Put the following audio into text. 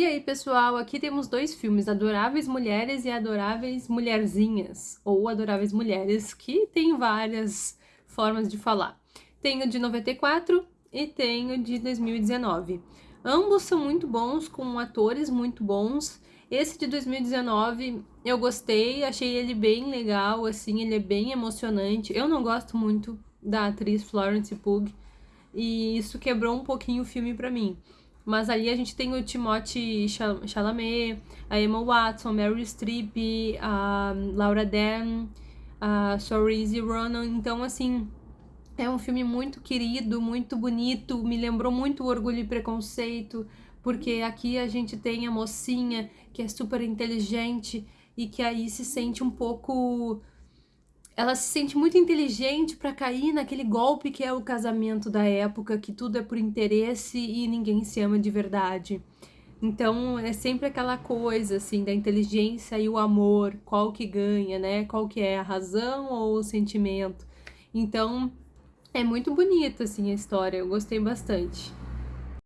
E aí, pessoal, aqui temos dois filmes, Adoráveis Mulheres e Adoráveis Mulherzinhas, ou Adoráveis Mulheres, que tem várias formas de falar. Tenho de 94 e tenho de 2019. Ambos são muito bons, com atores muito bons. Esse de 2019 eu gostei, achei ele bem legal, assim, ele é bem emocionante. Eu não gosto muito da atriz Florence Pugh, e isso quebrou um pouquinho o filme pra mim. Mas ali a gente tem o Timothée Chalamet, a Emma Watson, Meryl Streep, a Laura Dern, a Saoirse Ronan. Então, assim, é um filme muito querido, muito bonito, me lembrou muito Orgulho e Preconceito, porque aqui a gente tem a mocinha que é super inteligente e que aí se sente um pouco ela se sente muito inteligente para cair naquele golpe que é o casamento da época, que tudo é por interesse e ninguém se ama de verdade. Então é sempre aquela coisa assim da inteligência e o amor, qual que ganha, né? Qual que é a razão ou o sentimento. Então é muito bonita assim a história, eu gostei bastante.